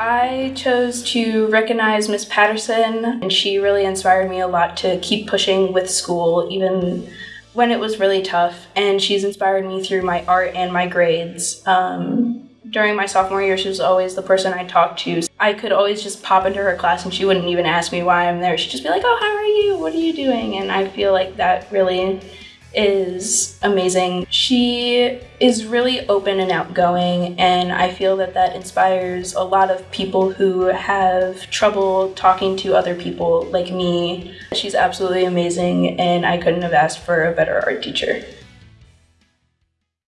I chose to recognize Miss Patterson, and she really inspired me a lot to keep pushing with school, even when it was really tough. And she's inspired me through my art and my grades. Um, during my sophomore year, she was always the person I talked to. I could always just pop into her class and she wouldn't even ask me why I'm there. She'd just be like, Oh, how are you? What are you doing? And I feel like that really is amazing. She is really open and outgoing, and I feel that that inspires a lot of people who have trouble talking to other people like me. She's absolutely amazing, and I couldn't have asked for a better art teacher.